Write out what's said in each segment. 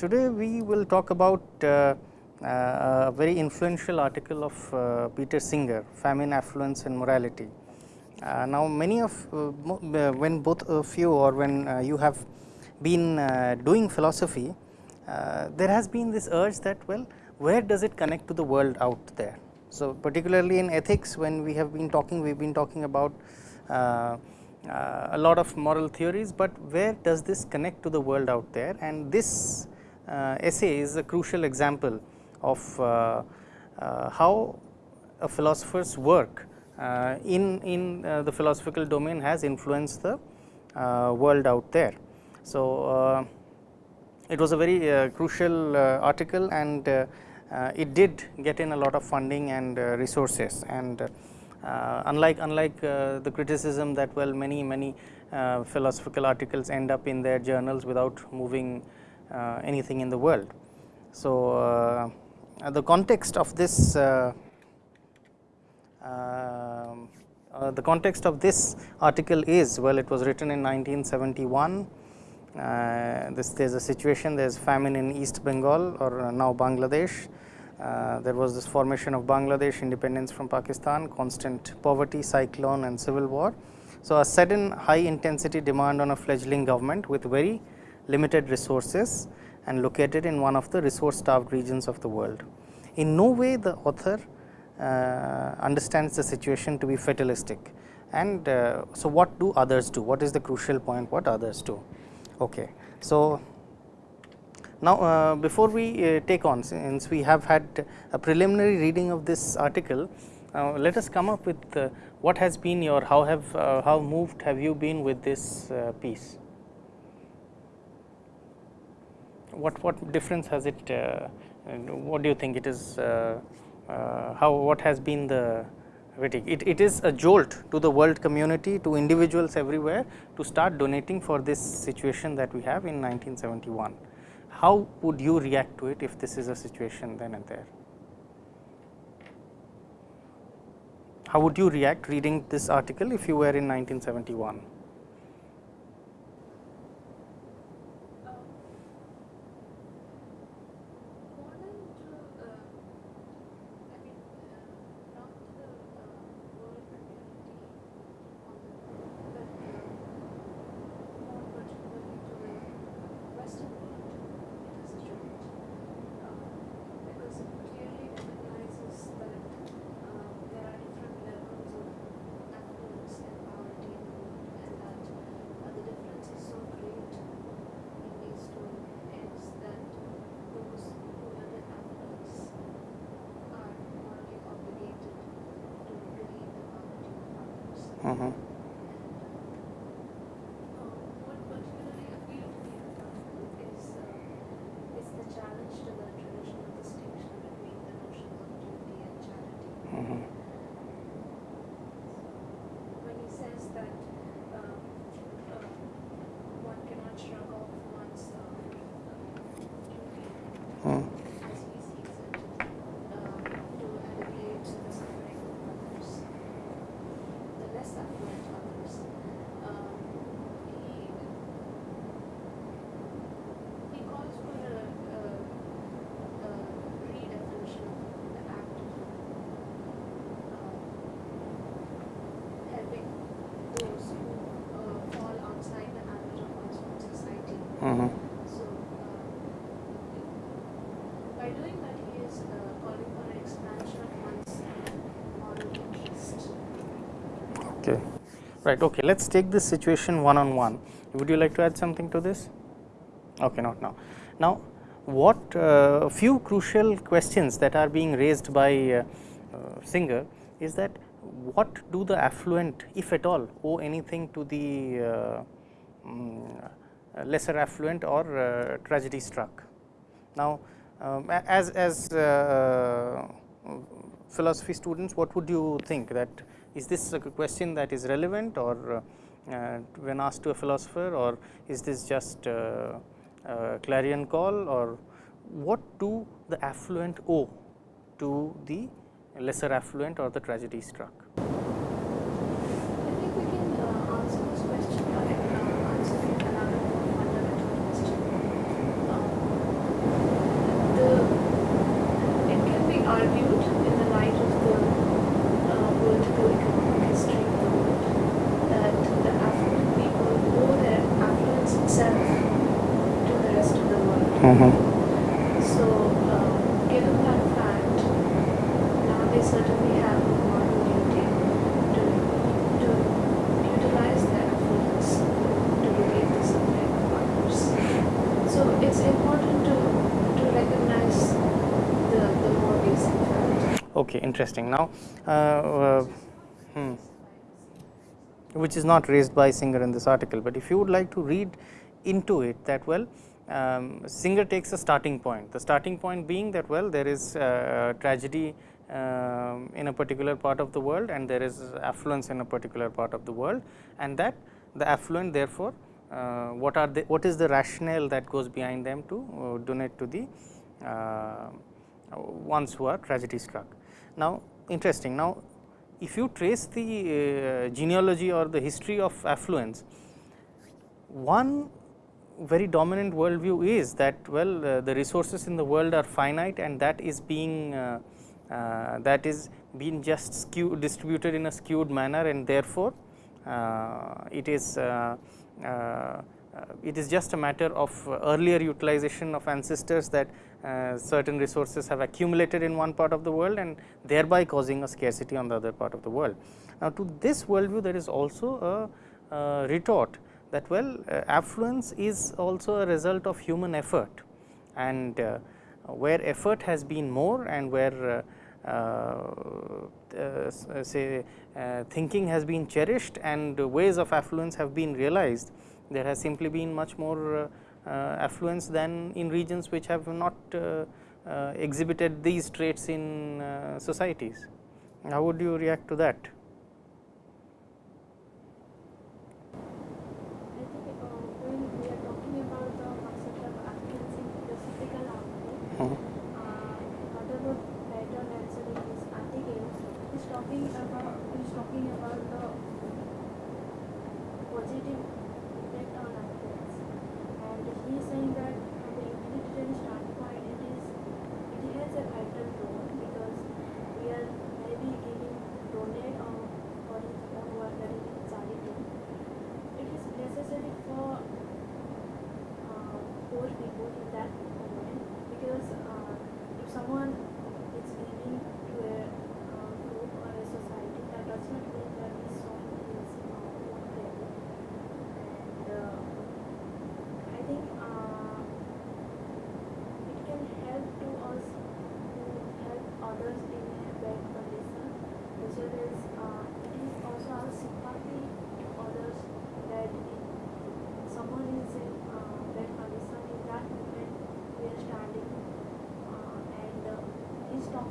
today we will talk about uh, uh, a very influential article of uh, Peter Singer, Famine, Affluence and Morality. Uh, now, many of uh, uh, when both of you or when you have been doing philosophy, there has been this urge that well, where does it connect to the world out there? So, particularly in ethics when we have been talking, we have been talking about a lot of moral theories, but where does this connect to the world out there and this Uh, essay is a crucial example of uh, uh how a philosopher's work uh, in, in the philosophical domain has influenced the world out there. So, it was a very crucial article and it did get in a lot of funding and resources and uh, unlike unlike uh, the criticism that well many many uh, philosophical articles end up in their journals without moving anything in the world. So, the context of this uh, the context of this article is well it was written in 1971 uh, this there is a situation there is famine in East Bengal or now Bangladesh uh, there was this formation of Bangladesh independence from Pakistan, constant poverty, cyclone and civil war. So, a sudden high intensity demand on a fledgling government with very limited resources and located in one of the resource starved regions of the world. In no way the author uh, understands the situation to be fatalistic and uh, so what do others do? What is the crucial point what others do? Okay. So, now, uh, before we uh, take on since we have had a preliminary reading of this article, uh, let us come up with uh, what has been your how have uh, how moved have you been with this uh, piece? What what difference has it? Uh, what do you think it is? Uh, uh, how what has been the? It, it is a jolt to the world community to individuals everywhere to start donating for this situation that we have in 1971 how would you react to it if this is a situation then and there? How would you react reading this article if you were in 1971? 嗯哼。Right okay let us take this situation one on one would you like to add something to this? Okay not now. Now what uh, few crucial questions that are being raised by uh, uh, Singer is that what do the affluent if at all owe anything to the um, lesser affluent or uh, tragedy struck? Now um, as as uh, philosophy students what would you think that is this a question that is relevant or uh, when asked to a philosopher or is this just a clarion call or what do the affluent owe to the lesser affluent or the tragedy struck? Mhm. So, uh, given that fact, now they certainly have a moral duty to, to utilize their influence to relieve the suffering of others. So, it's important to, to recognize the, the more basic fact. Okay, interesting. Now, uh, uh, hmm, which is not raised by Singer in this article, but if you would like to read into it that well, um, Singer takes a starting point. The starting point being that well, there is uh, tragedy um, in a particular part of the world and there is affluence in a particular part of the world and that the affluent therefore, uh, what are the what is the rationale that goes behind them to uh, donate to the ones who are tragedy struck. Now, interesting. Now, if you trace the uh, genealogy or the history of affluence, one very dominant worldview is that well uh, the resources in the world are finite and that is being uh, uh, that is being just skewed distributed in a skewed manner and therefore, uh, it is uh, uh, it is just a matter of earlier utilization of ancestors that certain resources have accumulated in one part of the world and thereby causing a scarcity on the other part of the world. Now, to this worldview there is also a, retort that well uh, affluence is also a result of human effort and uh, where effort has been more and where uh, uh say uh, thinking has been cherished and ways of affluence have been realized there has simply been much more uh, uh, affluence than in regions which have not uh, uh, exhibited these traits in societies. How would you react to that?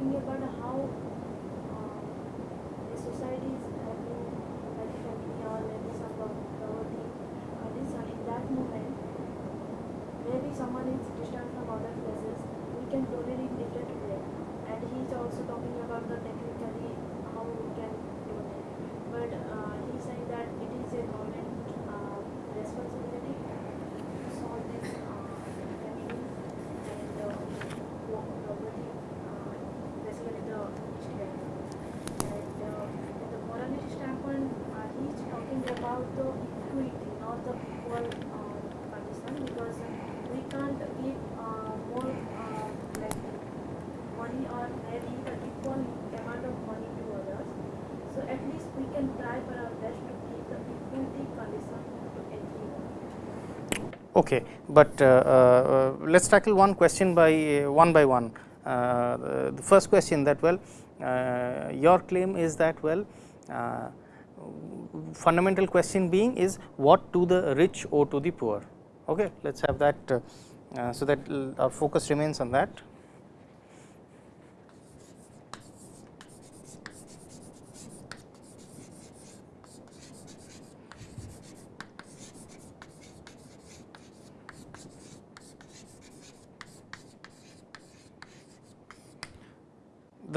Okay, but uh, uh, uh let us tackle one question by uh, one by one. Uh, the first question that well, uh, your claim is that well, fundamental question being is what to the rich or to the poor. Okay, let us have that so that our focus remains on that.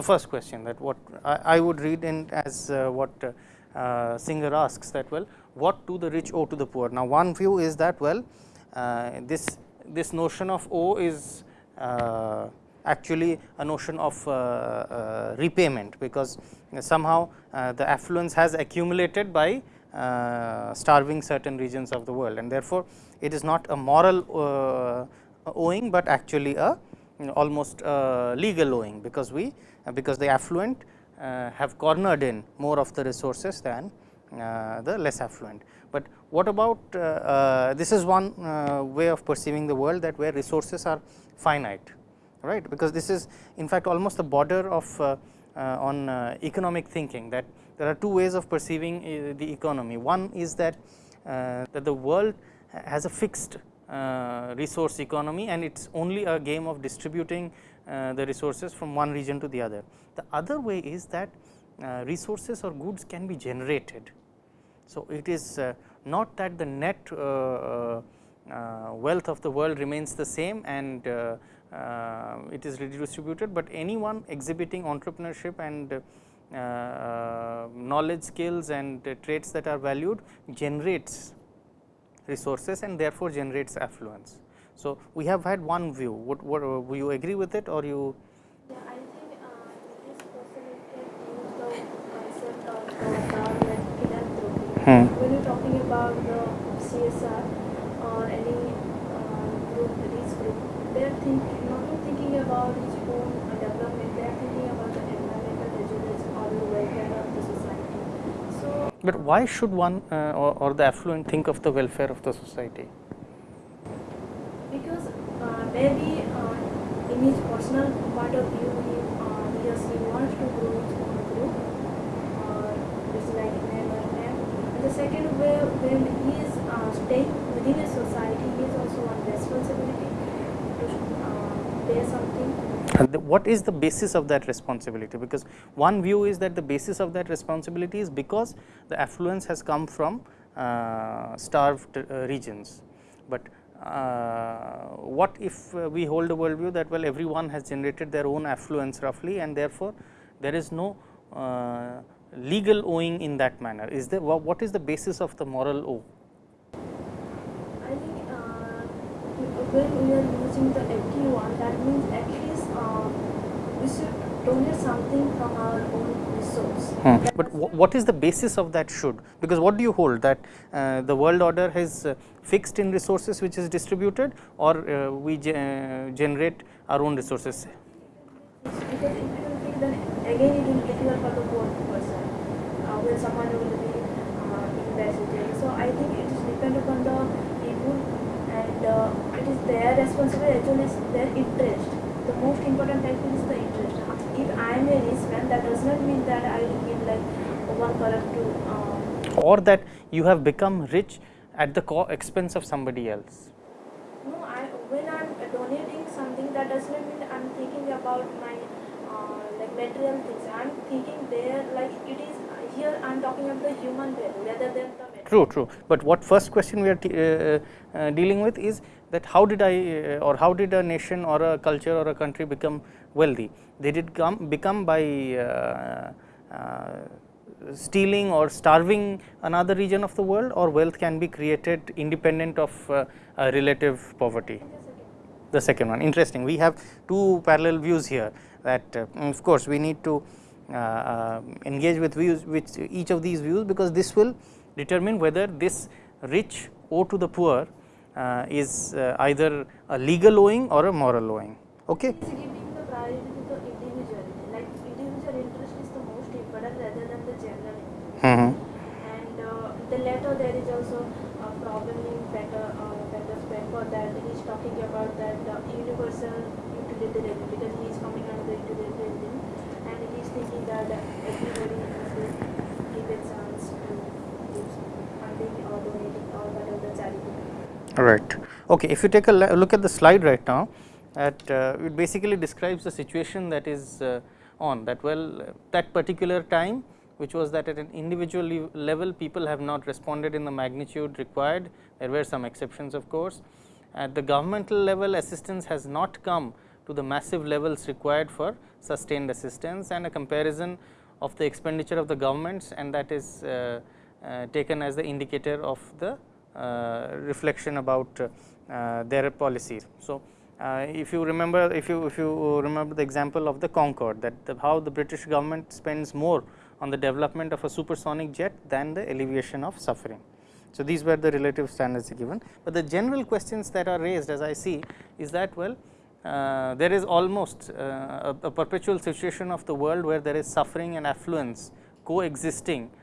The first question that what I, I would read in as uh, what uh, uh, Singer asks that well what do the rich owe to the poor. Now, one view is that well uh, this this notion of owe is uh, actually a notion of uh, repayment, because somehow the affluence has accumulated by starving certain regions of the world and therefore, it is not a moral owing, but actually a almost legal owing, because we because the affluent uh, have cornered in more of the resources than uh, the less affluent. But what about uh, uh, this is one uh, way of perceiving the world that where resources are finite right because this is in fact almost the border of uh, on economic thinking that there are two ways of perceiving the economy. One is that that the world has a fixed resource economy and it is only a game of distributing Uh, the resources from one region to the other. The other way is that uh, resources or goods can be generated so, it is uh, not that the net uh, uh, uh wealth of the world remains the same and it is redistributed, but anyone exhibiting entrepreneurship and knowledge skills and traits that are valued generates resources and therefore generates affluence. So, we have had one view, what, what will you agree with it or you yeah, I think uh, this person use the concept of the Hmm. When you're talking about the CSR or any uh, group, this group, they're thinking not thinking about its own development, they're thinking about the environmental resilience or the welfare of the society. So, but why should one uh, or, or, the affluent think of the welfare of the society? Uh, maybe uh, in his personal point of view, he, uh, he, wants to grow his own group, or it's like the second way, when he is uh, staying within a society, he is also on responsibility to uh, pay something. The, what is the basis of that responsibility? Because one view is that the basis of that responsibility is because the affluence has come from uh, starved uh, regions. But uh, what if uh, we hold a world view that well everyone has generated their own affluence roughly and therefore, there is no uh, legal owing in that manner? Is there what is the basis of the moral owe? I think uh, when we are using the FD1, that means at least uh, we should donate something from our own resource. Hmm. But what is the basis of that should? Because what do you hold that uh, the world order has uh, fixed in resources which is distributed or uh, we ge uh, generate our own resources? Because if you think then again it will be difficult for the poor person when someone will be uh, investing. So I think it is depend upon the people and uh, it is their responsibility actually is their interest. The most important thing is the interest. If I am a rich man, that does not mean that I will give like one color to. Uh, or that you have become rich at the expense of somebody else. No, I when I am donating something, that does not mean I am thinking about my uh, like material things. I am thinking there like it is here I am talking about the human value rather than the True, true. But what first question we are uh, uh, dealing with is that how did I uh, or how did a nation or a culture or a country become wealthy? They did come become by uh, uh, stealing or starving another region of the world or wealth can be created independent of uh, relative poverty. The second one interesting. We have two parallel views here that of course, we need to uh, uh, engage with views with each of these views because this will determine whether this rich owe to the poor uh, is either a legal owing or a moral owing. Okay. Giving the priority to the individual, like individual interest is the most important rather than the general interest. Mm -hmm. And uh, the later there is also a problem in better uh, better spend for that. He is talking about that uh, universal utilitarian because he is coming under the utilitarian and he is thinking that everybody should give a chance to do funding or donating or whatever the charity. Right. Okay. If you take a look at the slide right now, that uh, it basically describes the situation that is uh, on that well that particular time which was that at an individual level people have not responded in the magnitude required there were some exceptions of course at the governmental level assistance has not come to the massive levels required for sustained assistance and a comparison of the expenditure of the governments and that is uh, uh, taken as the indicator of the reflection about uh, their policies. So, uh, if you remember if you if you remember the example of the Concorde that the, how the British government spends more on the development of a supersonic jet than the alleviation of suffering. So, these were the relative standards given, but the general questions that are raised as I see is that well uh, there is almost uh, a, a, perpetual situation of the world where there is suffering and affluence coexisting uh,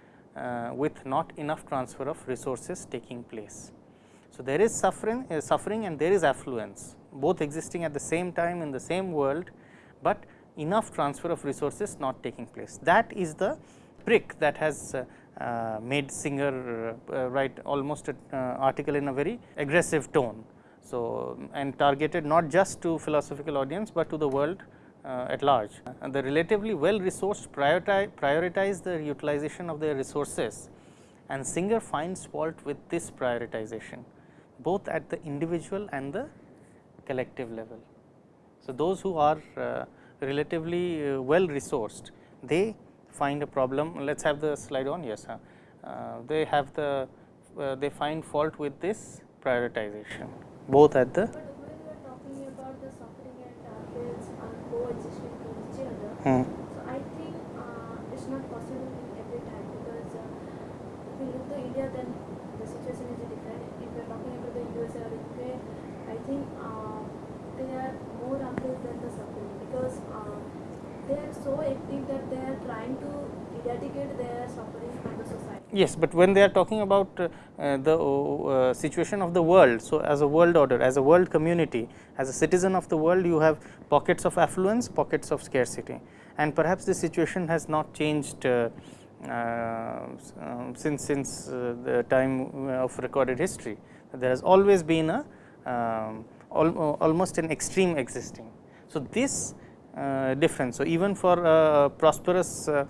with not enough transfer of resources taking place. So, there is suffering, uh, suffering and there is affluence both existing at the same time in the same world, but enough transfer of resources not taking place. That is the prick that has uh, uh, made Singer uh, write almost an uh, article in a very aggressive tone. So, and targeted not just to philosophical audience, but to the world uh, at large. And the relatively well resourced prioritize, prioritize the utilization of their resources and Singer finds fault with this prioritization both at the individual and the collective level. So, those who are uh, relatively uh, well resourced, they find a problem. Let us have the slide on. Yes, uh, they have the uh, they find fault with this prioritization, both at the. But when we are talking about the suffering and targets are coexisting with each other, So I think uh, it's not possible every time because uh, if we look to India, then the situation is different. If are talking about the USA or UK, I think uh, they are more affluent than the suffering because uh, they are so active that they are trying to eradicate their suffering from the society. Yes, but when they are talking about uh, uh, the uh, situation of the world, so as a world order, as a world community, as a citizen of the world, you have pockets of affluence, pockets of scarcity, and perhaps the situation has not changed uh, uh, um, since since uh, the time of recorded history. There has always been a um, al almost an extreme existing. So, this uh, difference. So, even for a prosperous uh,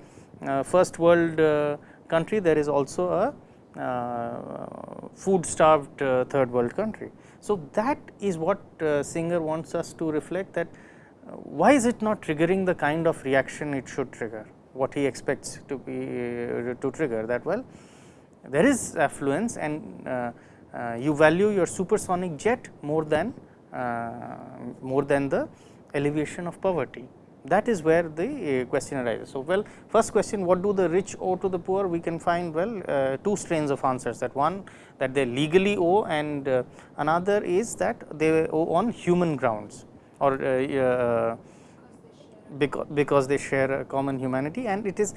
uh, first world uh, country, there is also a uh, food starved uh, third world country. So, that is what uh, Singer wants us to reflect that uh, why is it not triggering the kind of reaction it should trigger, what he expects to be uh, to trigger that well. There is affluence and uh, you value your supersonic jet more than more than the alleviation of poverty. That is where the uh, question arises. So, well first question what do the rich owe to the poor? We can find well uh, two strains of answers. That one that they legally owe and uh, another is that they owe on human grounds or uh, uh, because, because they share a common humanity. And it is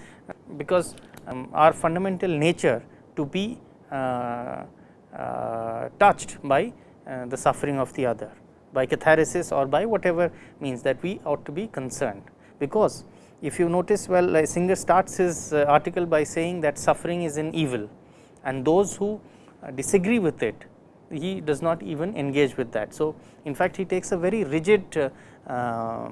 because um, our fundamental nature to be uh, uh, touched by uh, the suffering of the other by catharsis or by whatever means that we ought to be concerned. Because if you notice well Singer starts his uh, article by saying that suffering is an evil and those who uh, disagree with it he does not even engage with that. So, in fact, he takes a very rigid uh, uh,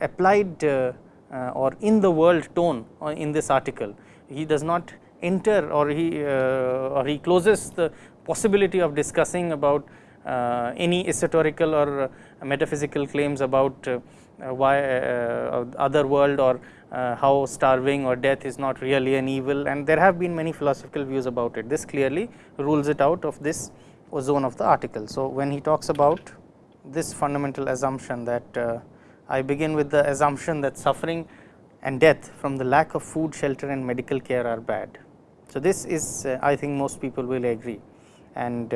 applied uh, uh, or in the world tone in this article. He does not enter or he or he closes the possibility of discussing about any esoterical or uh, metaphysical claims about uh, uh, why uh, other world or uh, how starving or death is not really an evil and there have been many philosophical views about it. This clearly rules it out of this zone of the article. So, when he talks about this fundamental assumption that uh, I begin with the assumption that suffering and death from the lack of food, shelter and medical care are bad. So, this is uh, I think most people will agree and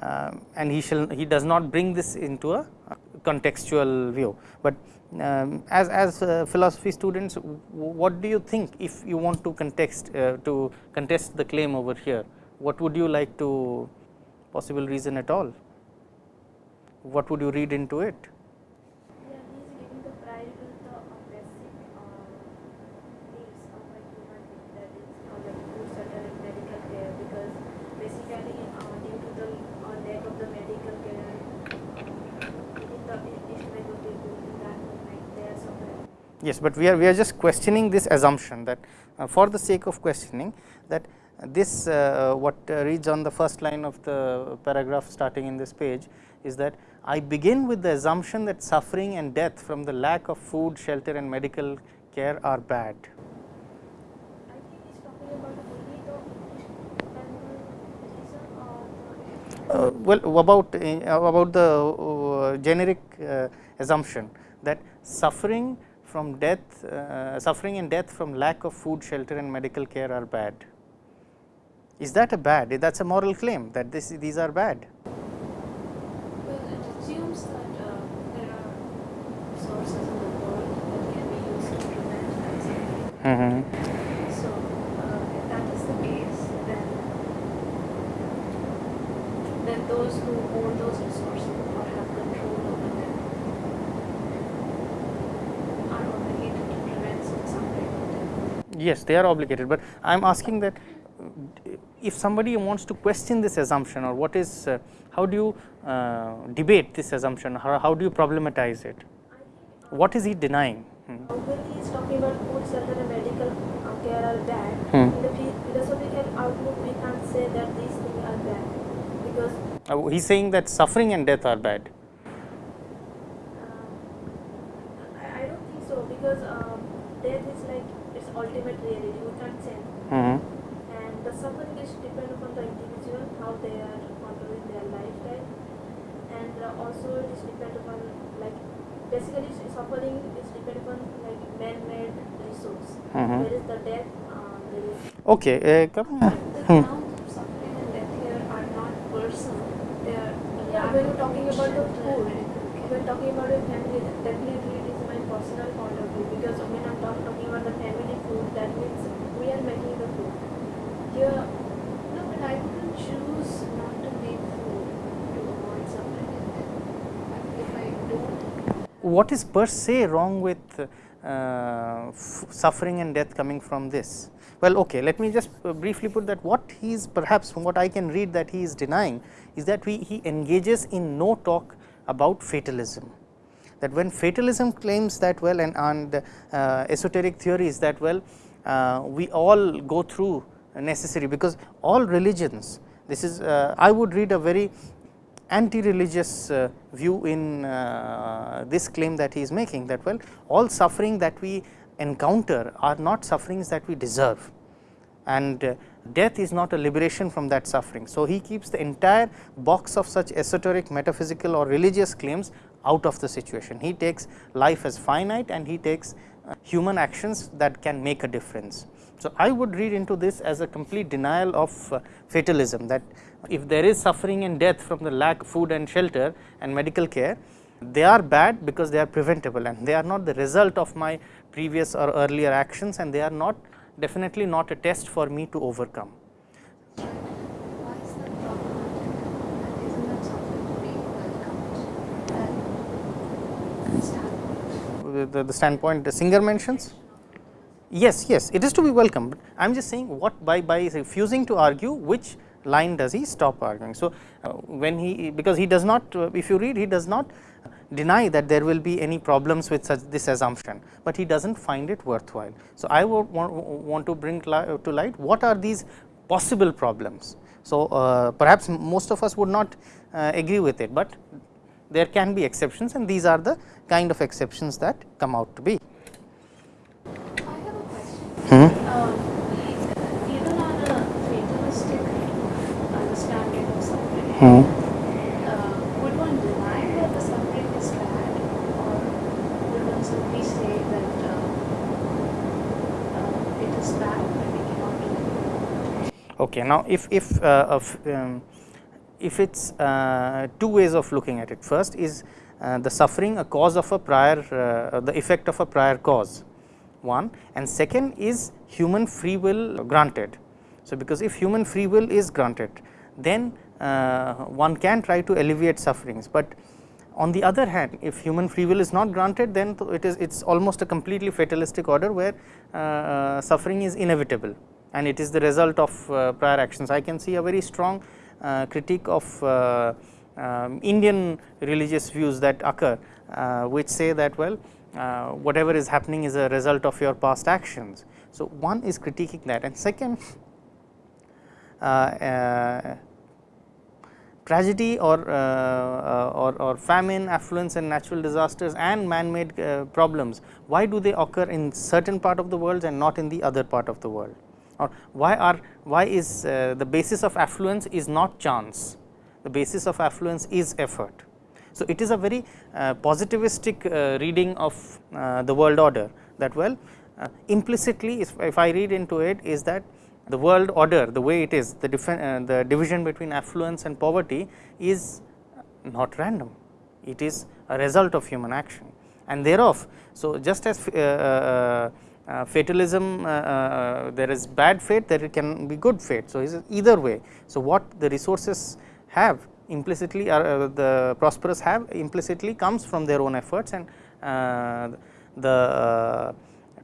uh, and he shall he does not bring this into a contextual view, but um, as as uh, philosophy students what do you think if you want to context uh, to contest the claim over here? What would you like to possible reason at all? What would you read into it Yeah, he is giving the priority to the uh, basic uh, needs of a human being, that is uh, like food, shelter, and medical care. Because basically, uh, due to the uh, lack of the medical care within the East Bengal people in that moment, they are suffering. Yes, but we are we are just questioning this assumption that uh, for the sake of questioning that this uh, what uh, reads on the first line of the paragraph starting in this page is that I begin with the assumption that suffering and death from the lack of food, shelter and medical care are bad. I think he's talking about only the East Bengal citizen or the Uh, well, about uh, about the uh, generic uh, assumption that suffering from death, uh, suffering and death from lack of food, shelter and medical care are bad. Is that a bad? That is a moral claim that this, these are bad. Well, it assumes that uh, there are sources in the world that can be used to prevent accident. Mm -hmm. So, uh, if that is the case, then then those who own those resources or have control over them are obligated to prevent some suffering or death. Yes, they are obligated, but I am asking that uh, if somebody wants to question this assumption or what is, uh, how do you uh, debate this assumption, how, how do you problematize it? What is he denying? Hmm. When he is talking about food, shelter and medical uh, care are bad, Hmm. in the phi- philosophical outlook we can't say that these things are bad because Uh, he is saying that suffering and death are bad. uh, I, I don't think so because um, death is like its ultimate reality, we can't change. Mm-hmm. And the suffering is depend upon the individual, how they are controlling their lifestyle. And uh, also it is depend upon like basically suffering is depend upon like man-made resource. Mhm. There is the death, uh, there is Okay, uh, come The Hmm. suffering and death here are not personal. They are Yeah, when you're talking about the food, medical care. when talking about the family, definitely it is my personal point of view because when I'm talk, talking about the family food, that means we are making the food. What is per se wrong with uh, suffering and death coming from this? Well, okay, let me just uh, briefly put that what he is perhaps from what I can read that he is denying is that we, he engages in no talk about fatalism. That when fatalism claims that well and, and uh, esoteric theories that well uh, we all go through necessary because all religions this is uh, I would read a very anti-religious uh, view in uh, this claim that he is making that well all suffering that we encounter are not sufferings that we deserve and death is not a liberation from that suffering. So, he keeps the entire box of such esoteric metaphysical or religious claims out of the situation. He takes life as finite and he takes human actions that can make a difference. So, I would read into this as a complete denial of uh, fatalism that if there is suffering and death from the lack of food and shelter and medical care, they are bad because they are preventable and they are not the result of my previous or earlier actions and they are not definitely not a test for me to overcome. The, the, the standpoint the Singer mentions? Yes, yes, it is to be welcomed. I am just saying what by, by refusing to argue which line does he stop arguing. So, uh, when he because he does not uh, if you read he does not deny that there will be any problems with such this assumption, but he does not find it worthwhile. So, I would want, want to bring to light what are these possible problems. So, uh, perhaps most of us would not uh, agree with it, but there can be exceptions and these are the kind of exceptions that come out to be. I have a question. Hmm. Um, even on a fatalistic understanding of suffering, Hmm. uh, would one deny that the suffering is bad, or would one simply say that uh, uh, it is bad but we cannot do it? Okay. Now, if if uh, of, um, if it's uh, two ways of looking at it. First is uh, the suffering a cause of a prior uh, the effect of a prior cause one and second is human free will granted. So, because if human free will is granted then one can try to alleviate sufferings, but on the other hand if human free will is not granted then it is it is almost a completely fatalistic order where uh, uh, suffering is inevitable and it is the result of uh, prior actions. I can see a very strong uh, critique of uh, um, Indian religious views that occur, uh, which say that well uh, whatever is happening is a result of your past actions. So, one is critiquing that and second uh, uh, tragedy or, uh, uh, or, or famine, affluence and natural disasters and man-made uh, problems, why do they occur in certain part of the world and not in the other part of the world? Or why are why is uh, the basis of affluence is not chance, the basis of affluence is effort. So, it is a very uh, positivistic uh, reading of the world order that well implicitly if, if I read into it is that the world order the way it is the, uh, the division between affluence and poverty is not random, it is a result of human action and thereof. So, just as uh, uh, uh fatalism uh, there is bad fate there can be good fate. So, either way. So, what the resources have implicitly or the prosperous have implicitly comes from their own efforts and the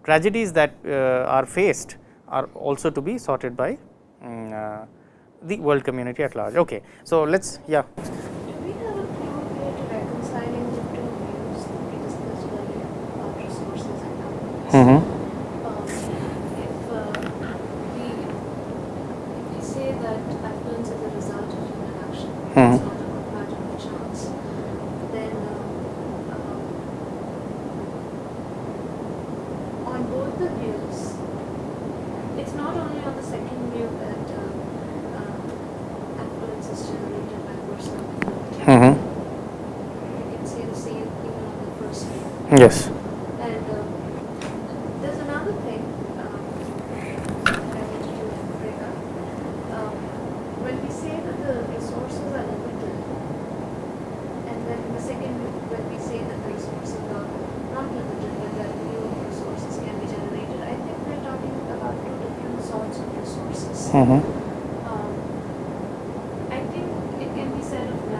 tragedies that are faced are also to be sorted by um, the world community at large. Okay. So, let us yeah. Mm -hmm. um, if, uh, we, if we say that affluence is a result of human action, mm -hmm. it's not a matter of chance, then uh, um, on both the views, it's not only on the second view that uh, uh affluence is generated by personal effort. Mm -hmm. We can say the same thing on the first view. Yes. Mm -hmm. um, I think it can be said of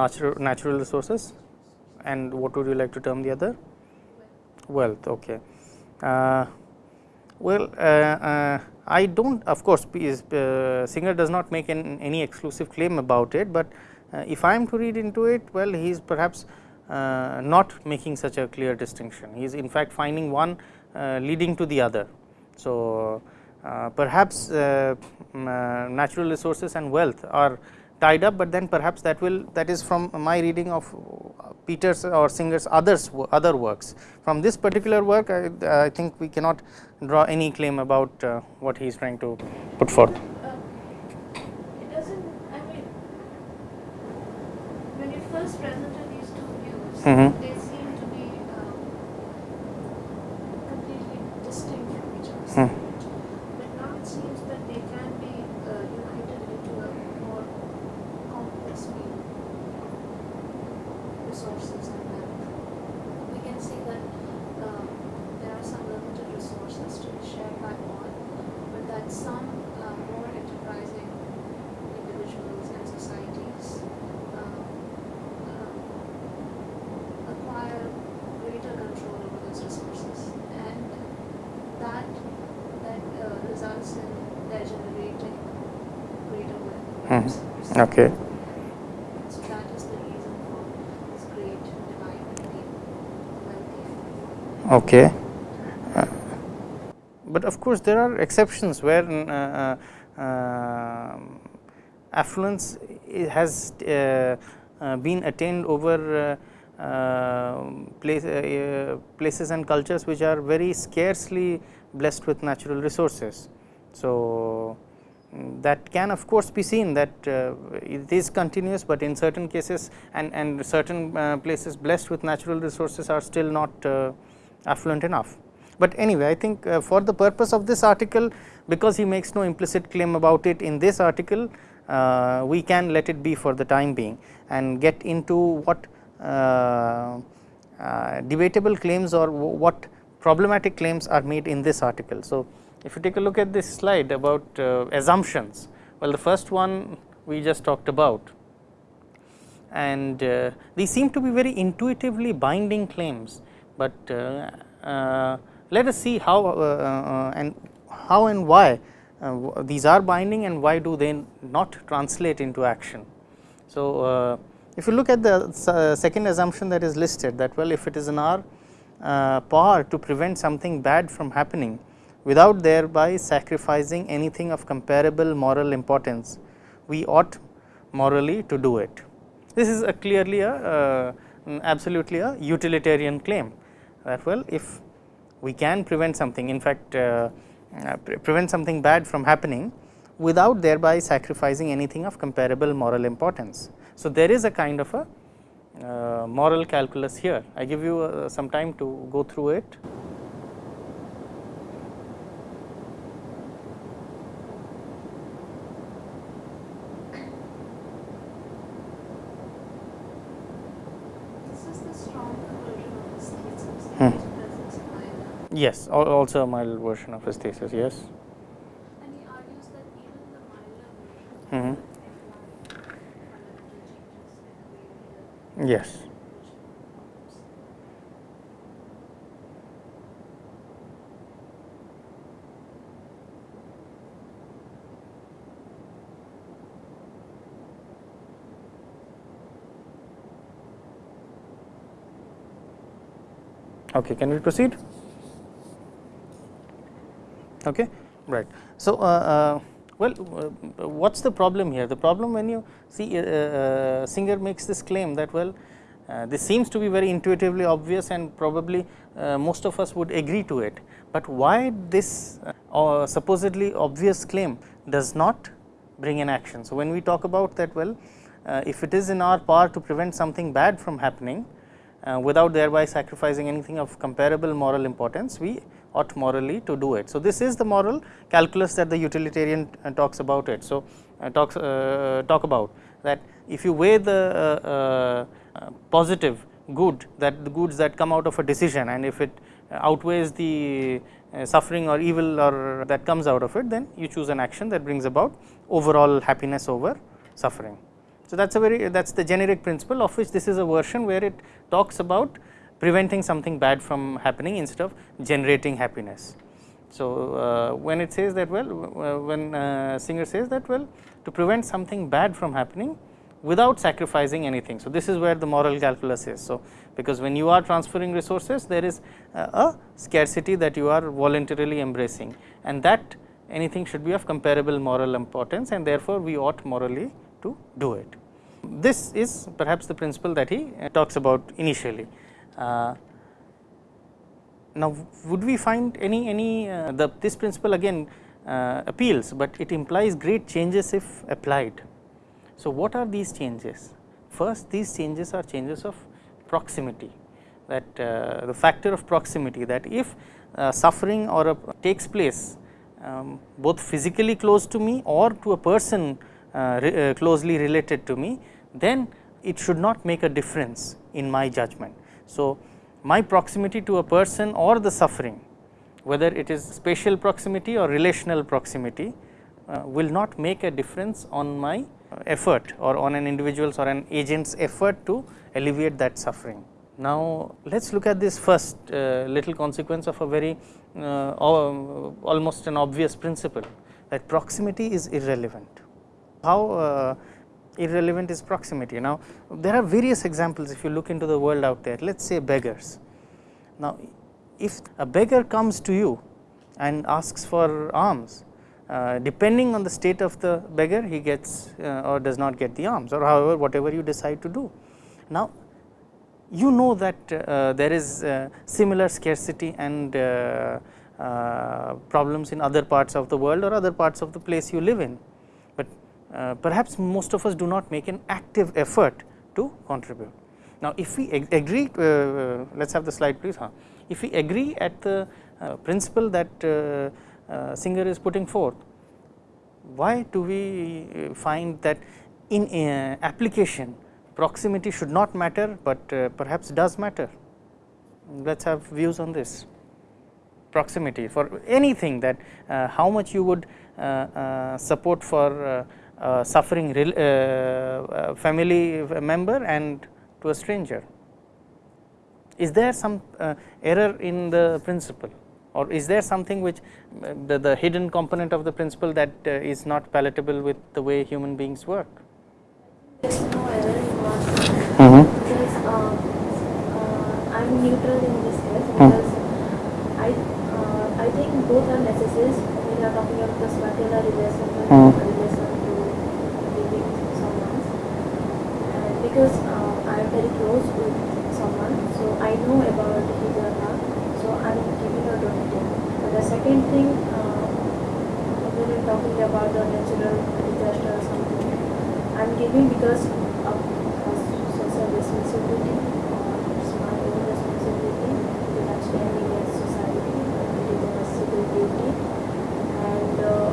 natural natural resources and what would you like to term the other wealth okay uh, well i don't of course Singer does not make an, any exclusive claim about it but if i am to read into it well he is perhaps uh, not making such a clear distinction. He is in fact finding one uh, leading to the other. So, uh, perhaps uh, uh, natural resources and wealth are tied up, but then perhaps that will that is from my reading of Peters or Singer's others other works. From this particular work, I, I think we cannot draw any claim about uh, what he is trying to put forth. it doesn't. I mean, when you first presented these two views, mm -hmm. they seem to be um, completely distinct from each other. Mm. Okay. So that is the reason for this great Okay. Uh, but of course, there are exceptions where uh, uh, uh affluence has uh, uh, been attained over place, places and cultures which are very scarcely blessed with natural resources. So, that can of course be seen that uh, it is continuous, but in certain cases and, and certain uh, places blessed with natural resources are still not uh, affluent enough. But anyway, I think uh, for the purpose of this article, because he makes no implicit claim about it in this article, uh, we can let it be for the time being and get into what uh, debatable claims or what problematic claims are made in this article. So, if you take a look at this slide about uh, assumptions, well the first one we just talked about and uh, these seem to be very intuitively binding claims, but uh, uh let us see how uh, uh, and how and why these are binding and why do they not translate into action. So, if you look at the second assumption that is listed that well if it is in our power to prevent something bad from happening without thereby sacrificing anything of comparable moral importance, we ought morally to do it. This is a clearly a uh, absolutely a utilitarian claim that well if we can prevent something in fact uh, uh, pre prevent something bad from happening without thereby sacrificing anything of comparable moral importance. So, there is a kind of a uh, moral calculus here. I give you uh, some time to go through it. This is the stronger version of his thesis. Hmm. which presents minor. Yes, also a mild version of his thesis. Yes. And he argues that even the milder version imply fundamental changes in the way we live. Yes. Okay, can we proceed? Okay, right. So, uh, uh, well, uh, what's the problem here? The problem when you see Singer makes this claim that well, uh, this seems to be very intuitively obvious and probably uh, most of us would agree to it, but why this uh, supposedly obvious claim does not bring an action. So, when we talk about that well, if it is in our power to prevent something bad from happening, without thereby sacrificing anything of comparable moral importance, we ought morally to do it. So, this is the moral calculus that the utilitarian uh, talks about it. So, uh, talks uh, talk about that if you weigh the positive good that the goods that come out of a decision and if it outweighs the suffering or evil or that comes out of it, then you choose an action that brings about overall happiness over suffering. So, that is a very that is the generic principle of which this is a version where it talks about preventing something bad from happening instead of generating happiness. So, uh, when it says that well uh, when uh, Singer says that well to prevent something bad from happening without sacrificing anything. So, this is where the moral calculus is. So, because when you are transferring resources there is uh, a scarcity that you are voluntarily embracing and that anything should be of comparable moral importance and therefore, we ought morally to do it. This is perhaps the principle that he uh, talks about initially. Uh, now, would we find any any uh, the this principle again uh, appeals, but it implies great changes if applied. So, what are these changes? First these changes are changes of proximity that uh, the factor of proximity that if uh, suffering or a, takes place um, both physically close to me or to a person uh, re, closely related to me, then it should not make a difference in my judgment. So, my proximity to a person or the suffering whether it is spatial proximity or relational proximity uh, will not make a difference on my effort or on an individual's or an agent's effort to alleviate that suffering. Now, let us look at this first uh, little consequence of a very uh, almost an obvious principle that proximity is irrelevant. How uh, irrelevant is proximity? Now, there are various examples if you look into the world out there, let us say beggars. Now, if a beggar comes to you and asks for alms, uh, depending on the state of the beggar he gets uh, or does not get the alms or however whatever you decide to do. Now, you know that uh, there is uh, similar scarcity and uh, uh, problems in other parts of the world or other parts of the place you live in, perhaps most of us do not make an active effort to contribute. Now, if we ag agree, uh, let us have the slide please. Huh? If we agree at the uh, principle that uh, uh, Singer is putting forth, why do we uh, find that in uh, application proximity should not matter, but uh, perhaps does matter? Let us have views on this proximity for anything that uh, how much you would uh, uh, support for uh, uh, suffering uh, uh, family member and to a stranger. Is there some uh, error in the principle or is there something which the, the hidden component of the principle that uh, is not palatable with the way human beings work? There's no error in what Mm-hmm. because uh, uh, I'm neutral in this case Hmm. because I uh, I think both are necessary We are talking about the spatial relation Hmm. relation to living someone. And because uh, I am very close with someone, so I know about his or her, so I am giving a donating. But the second thing, uh, we are talking about the natural disaster or something, I am giving because of social responsibility or it's my own responsibility to have standing as society it is a civil duty. And uh,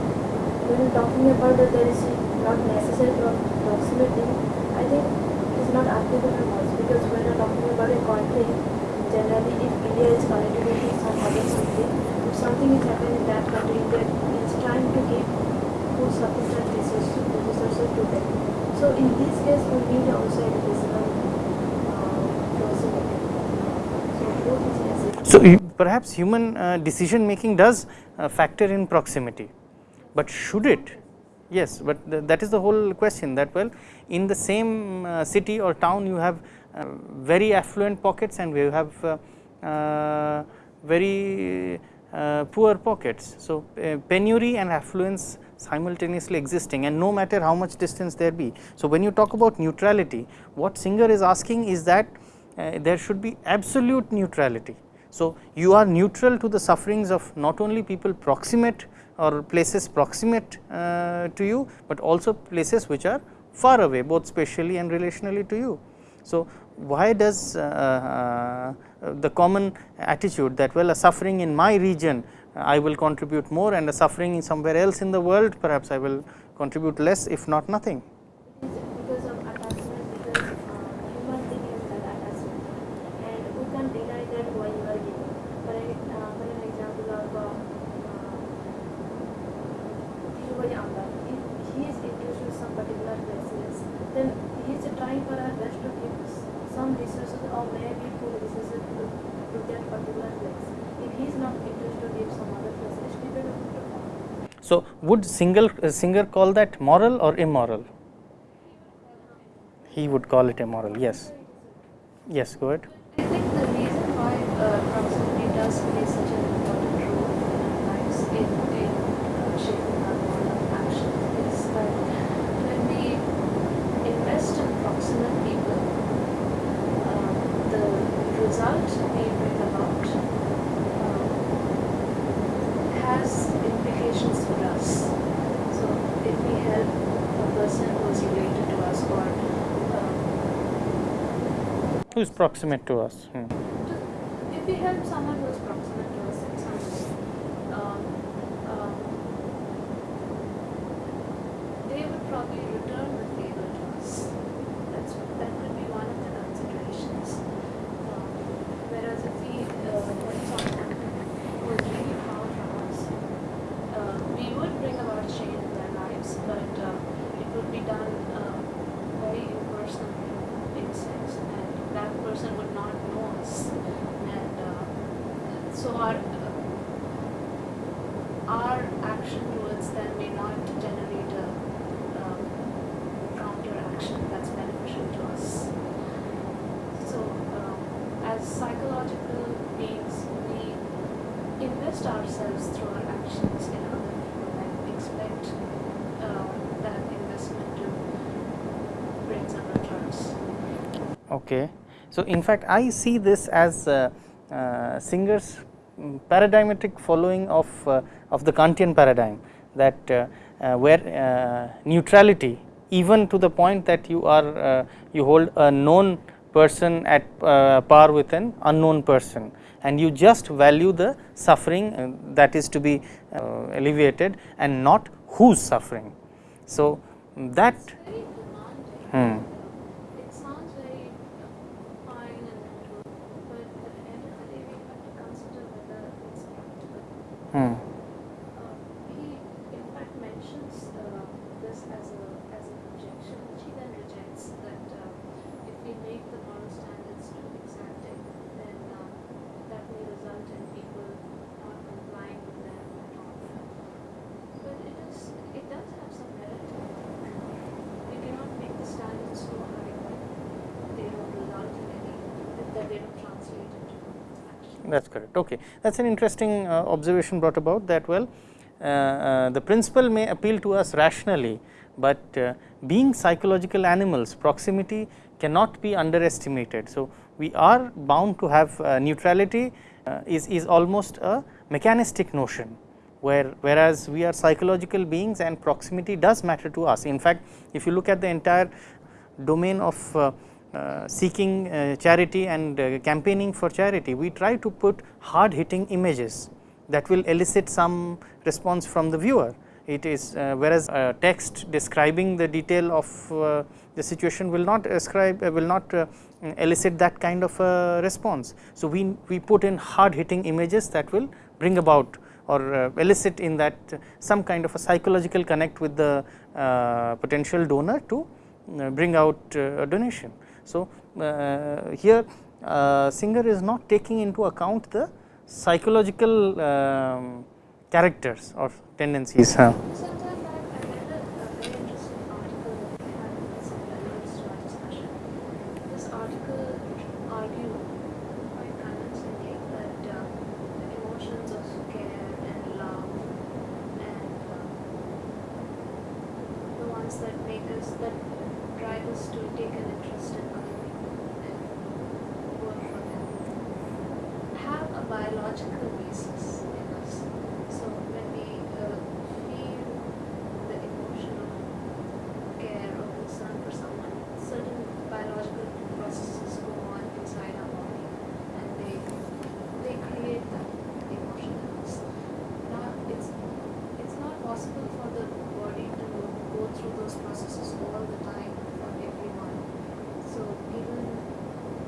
when talking about that there is not necessary pro- proximity, I think it is not applicable much because when you're talking about a country, generally if India is connected with some other country, if something is happening in that country, India is trying to give food sufficient resources, resources to them. So in this case, we need also a physical uh, proximity. So both is necessary. So, you- perhaps human uh, decision making does uh, factor in proximity, but should it? Yes, but th- that is the whole question that well in the same uh, city or town you have uh, very affluent pockets and we have uh, very poor pockets. So, penury and affluence simultaneously existing and no matter how much distance there be. So, when you talk about neutrality what Singer is asking is that uh, there should be absolute neutrality. So, you are neutral to the sufferings of not only people proximate or places proximate uh, to you, but also places which are far away both spatially and relationally to you. So, why does uh, uh, the common attitude that well a suffering in my region I will contribute more and a suffering in somewhere else in the world perhaps I will contribute less if not nothing. It is because of attachment, because uh, human being is that attachment, and we can't deny that why you are giving. For an, uh, for an example of uh, uh, Dhirubhai Ambani, if he is interested in some particular places, then he is trying for our best to give s- some resources or maybe full resources to, to that particular place. If he is not interested to give some other place, it's dependent on the person. So, would single Singer call that moral or immoral? He would call it immoral, yes. Yes, go ahead. I think the reason why uh, proximity does play such an important role in our lives in, in uh, shaping our moral action is that when we invest in proximate people, uh, the result we bring about uh, has implications for us. So if we help a person who is related to us or um, Who is proximate to us? Hmm. if we help someone who is proximate to us in some way, um, um, they would probably return the favor to us. That's that could be one of the considerations. Um, whereas if we uh, help someone who is really far from us, uh, we would bring about change in their lives, but uh, it would be done uh, very impersonally in a sense, and that person would not know us, and uh, so our our action towards them may not generate a um, counter action that's beneficial to us. So, um, as psychological beings, we invest ourselves through our actions in other people and expect uh, that investment to bring some returns. Okay. So, in fact, I see this as Singer's paradigmatic following of, uh, of the Kantian paradigm that uh, uh, where neutrality even to the point that you are you hold a known person at par with an unknown person and you just value the suffering that is to be alleviated and not whose suffering. So, that hmm, 嗯。Is. Okay. That is an interesting uh, observation brought about that well uh, uh, the principle may appeal to us rationally, but being psychological animals proximity cannot be underestimated. So, we are bound to have neutrality is, is almost a mechanistic notion where whereas we are psychological beings and proximity does matter to us. In fact, if you look at the entire domain of uh, seeking uh, charity and uh, campaigning for charity, we try to put hard hitting images that will elicit some response from the viewer. It is uh, whereas text describing the detail of uh, the situation will not ascribe uh, will not elicit that kind of a response. So, we, we put in hard hitting images that will bring about or elicit in that some kind of a psychological connect with the potential donor to bring out a donation. So, here Singer is not taking into account the psychological um, characters or tendencies. Huh? Sometime back I read a, a very interesting article that had some relevance to our discussion. This article argued quite convincingly that uh, the emotions of care and love and uh, the ones that make us, that drive us to take an interest in other people and work for them have a biological basis in us. So when we uh, feel the emotion of care or concern for someone, certain biological processes go on inside our body and they they create that emotion in us. Now it's it's not possible for the body to go those processes all the time for everyone. So even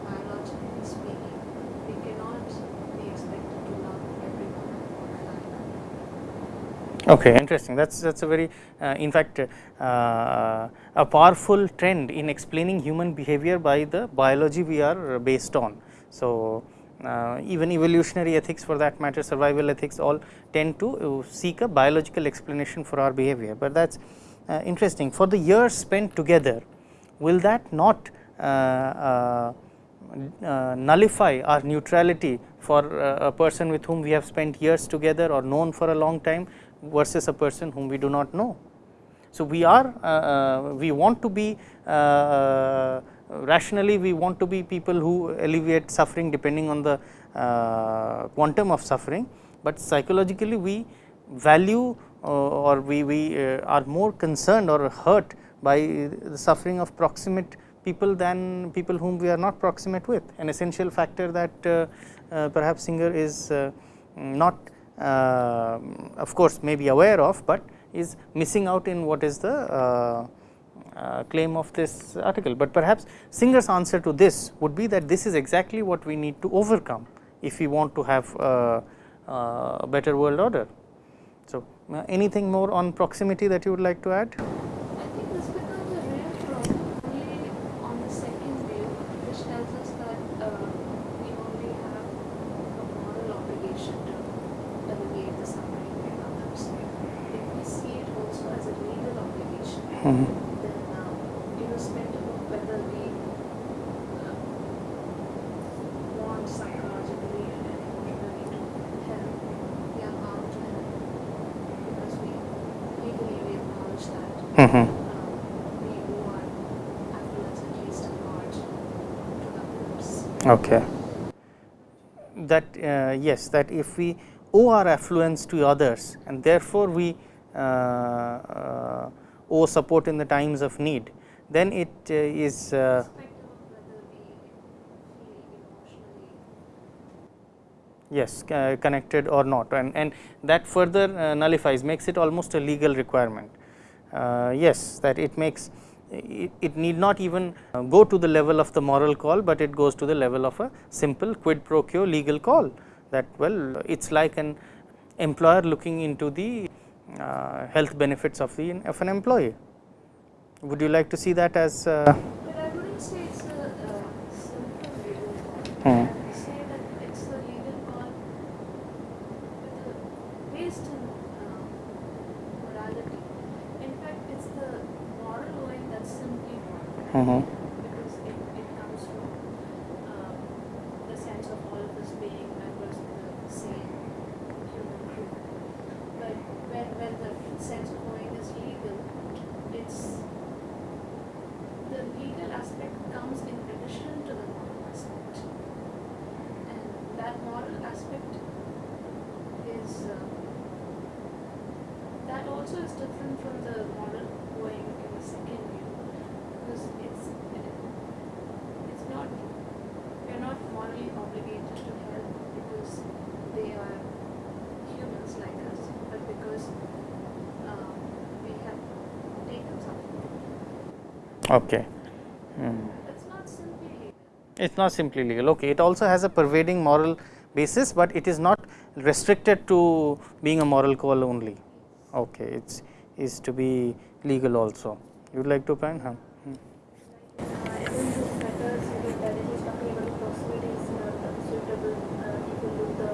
biologically speaking, we cannot be expected to love everyone all the time. Okay, interesting. That's that's a very, uh, in fact, uh, a powerful trend in explaining human behavior by the biology we are based on. So, uh, even evolutionary ethics for that matter, survival ethics all tend to uh, seek a biological explanation for our behavior, but that is interesting. For the years spent together, will that not uh, uh, uh, nullify our neutrality for uh, a person with whom we have spent years together or known for a long time versus a person whom we do not know. So, we are uh, we want to be rationally we want to be people who alleviate suffering depending on the quantum of suffering, but psychologically we value Uh, or we, we uh, are more concerned or hurt by the suffering of proximate people than people whom we are not proximate with an essential factor that uh, uh, perhaps Singer is uh, not uh, of course may be aware of, but is missing out in what is the claim of this article, but perhaps Singer's answer to this would be that this is exactly what we need to overcome if we want to have a, a better world order. So, anything more on proximity that you would like to add? Mm-hmm. Then, uh, irrespective of whether we uh, want psychologically and emotionally to help, we are bound to help because we legally we acknowledge that mm-hmm. um, we owe our affluence at least a large to the others. Okay. That uh, yes, that if we owe our affluence to others and therefore we uh, uh, owe support in the times of need, then it uh, is uh, yes uh, connected or not and, and that further uh, nullifies makes it almost a legal requirement. Uh, yes that it makes it, it, need not even uh, go to the level of the moral call, but it goes to the level of a simple quid pro quo legal call that well it is like an employer looking into the uh, health benefits of the of an employee. Would you like to see that as? Uh, but I wouldn't say it's a uh, simple legal call. Hmm. I say that it's a legal call based on uh, morality. In fact, it's the moral owing that's simply wrong. Mm -hmm. Because it, it comes from uh, the sense of all of us being members is uh, that also is different from the model going in the second view because it's it's not we're not morally obligated to help because they are humans like us, but because um, we have taken something. Okay. Hmm. It's not simply legal. It's not simply legal. Okay. It also has a pervading moral basis, but it is not restricted to being a moral call only. Okay. It's is to be legal also. You would like to opine? Huh? Hmm. Uh, even this matter, so that that it is talking about the proximity is not uh, suitable uh, if you look the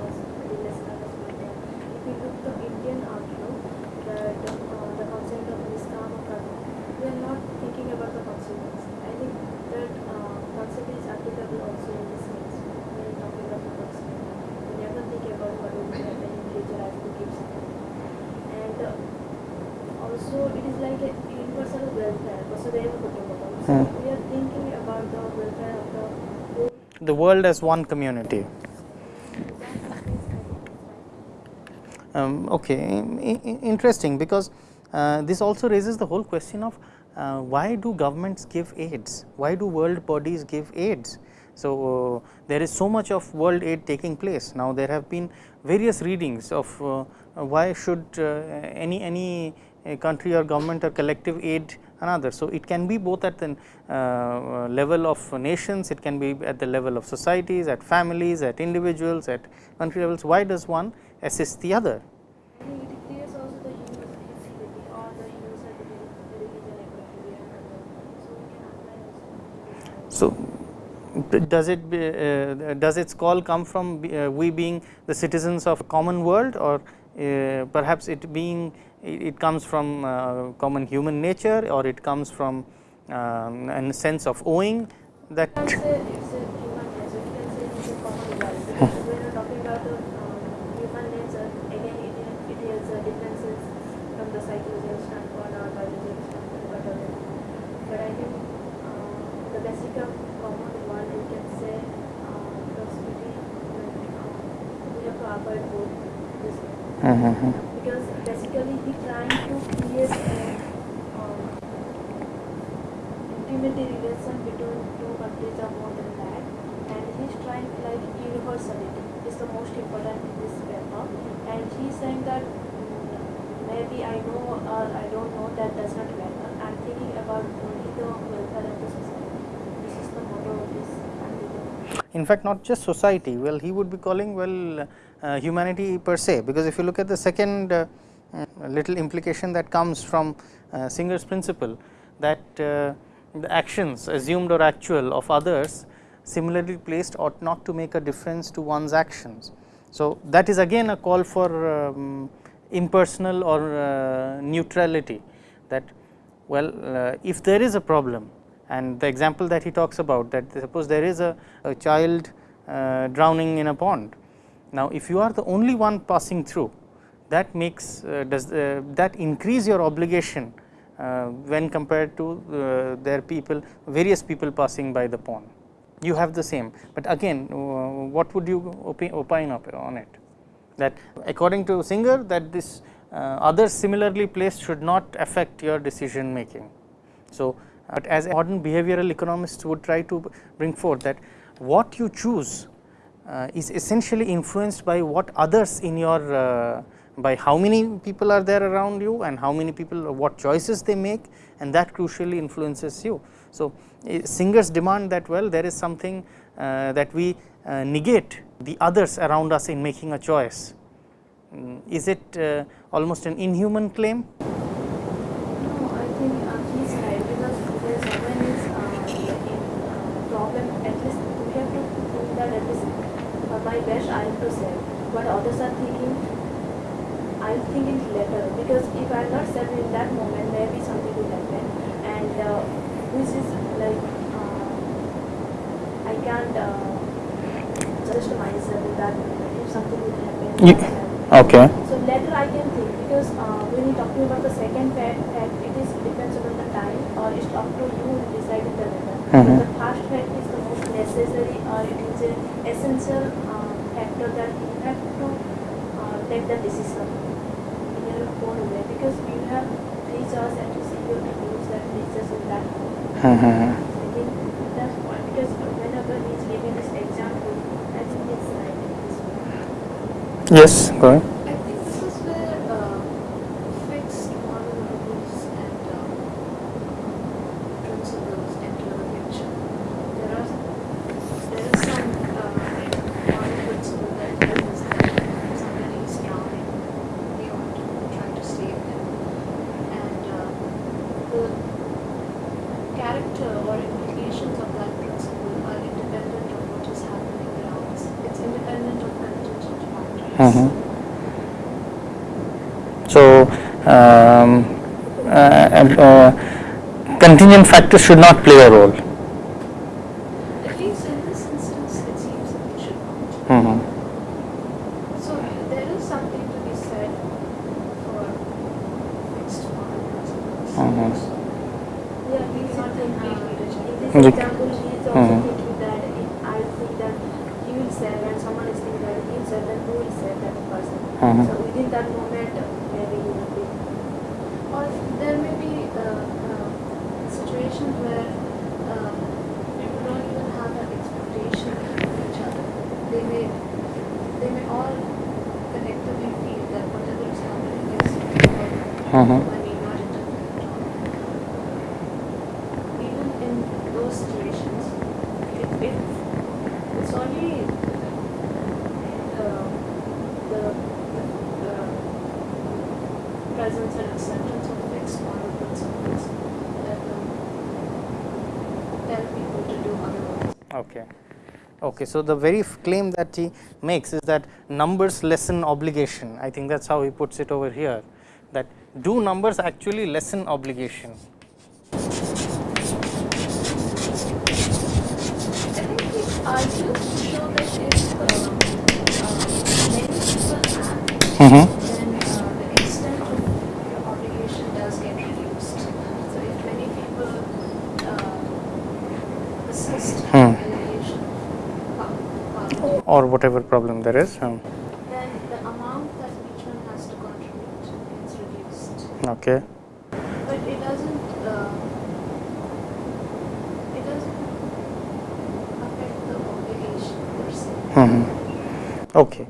the lesson as well. If you look the Indian outlook, that uh, the concept of nishkam karma, we are not thinking about the consequence. I think that uh, concept is applicable also in this case when you're talking about the proximity. We never think about what will happen in future as we keep saying. And uh, also it is like a universal welfare, Vasudhaiva Kutumbakam. So Hmm. we are thinking about the welfare of the whole The world as one community. Um, okay, interesting because uh, this also raises the whole question of uh, why do governments give aids? Why do world bodies give aids? So, uh, there is so much of world aid taking place. Now, there have been various readings of uh, why should uh, any any uh, country or government or collective aid another. So, it can be both at the uh, level of nations, it can be at the level of societies, at families, at individuals, at country levels. Why does one assist the other? So does it be, uh, does its call come from uh, we being the citizens of a common world or uh, perhaps it being it it comes from uh, common human nature or it comes from um, a sense of owing that You can say it's a human nature, you can say it's a common world because when you're talking about the um, human nature, again it, is- it has uh, differences from the psychological standpoint or biological standpoint, whatever. But I think uh, the basic of common world, you can say uh, proximity, uh, we have to avoid both this Mhm. because basically he trying to create a um, intimate relation between two countries or more than that and he's trying like universality is the most important in this paper and he's saying that mm, maybe I know or I don't know that does not matter I'm thinking about only the welfare of the society this is the motto of this article. in fact not just society well he would be calling well uh, humanity per se because if you look at the second uh, uh, little implication that comes from uh, Singer's principle that uh, the actions assumed or actual of others similarly placed ought not to make a difference to one's actions. So, that is again a call for um, impersonal or neutrality that well if there is a problem and the example that he talks about that suppose there is a, a child uh, drowning in a pond. Now, if you are the only one passing through that makes uh, does uh, that increase your obligation uh, when compared to uh, their people various people passing by the pond you have the same, but again uh, what would you opi- opine up on it that according to Singer that this uh, others similarly placed should not affect your decision making. So, but as modern behavioral economists would try to bring forth that what you choose uh, is essentially influenced by what others in your uh, by how many people are there around you and how many people what choices they make and that crucially influences you. So, eh, Singer's demand that well there is something uh, that we uh, negate the others around us in making a choice. Mm, Is it uh, almost an inhuman claim? No, I think uh, he's right because there's when is uh, in uh, problem at least we have to think that at least uh, my best I have to say, but others are thinking I'll think it later because if I'm not saved in that moment, maybe something will happen, and uh, this is like uh, I can't uh, judge myself in that moment if something will happen. Myself. Okay. So later I can think because uh, when you're talking about the second fact, fact it is depends upon the time or it's up to you to decide the later. Mhm. But the first fact is the most necessary or it is an essential uh, factor that you have to uh, take the decision in your own way because you have three choices and you see you to use that decision in that way. I think that's why because whenever he's giving this example, I think it's in this. Yes, go ahead. I think this is where uh, fixed moral rules and um, principles enter the picture. There are there is some uh, moral principle that tells us that somebody is drowning, we ought to try to save them, and uh, the character or implications of that principle are independent of what is happening around us. It's independent of contingent factors. Mhm. So, um, uh, contingent factors should not play a role. At least in this instance, it seems that it should not. Mhm. So there is something to be said for fixed moral principles. Mhm. Yeah, he's not completely Uh, rigid. In Ri- this example, he is also Mhm. thinking that if I think that he will say and someone is thinking that he will say, then who will say that person? Mhm. So within that moment, uh, maybe he will be. Or there may be uh, uh, situations where uh, people don't even have that expectation of each other. They may they may all collectively feel that whatever is happening is Mhm. I mean not interfere at all. Even in those situations, it, it it's uh, the, the presence and acceptance of fixed moral principles that tell people to do otherwise. Okay. Okay, so the very claim that he makes is that numbers lessen obligation. I think that's how he puts it over here. That do numbers actually lessen obligation? I think he argues to show that if uh, uh, many people act, Mhm. then uh, the extent of your obligation does get reduced. So if many people uh, assist Hmm. Or whatever problem there is. Um, then the amount that each one has to contribute is reduced. okay. But it doesn't. Uh, it doesn't affect the obligation per se. Mhm. Okay.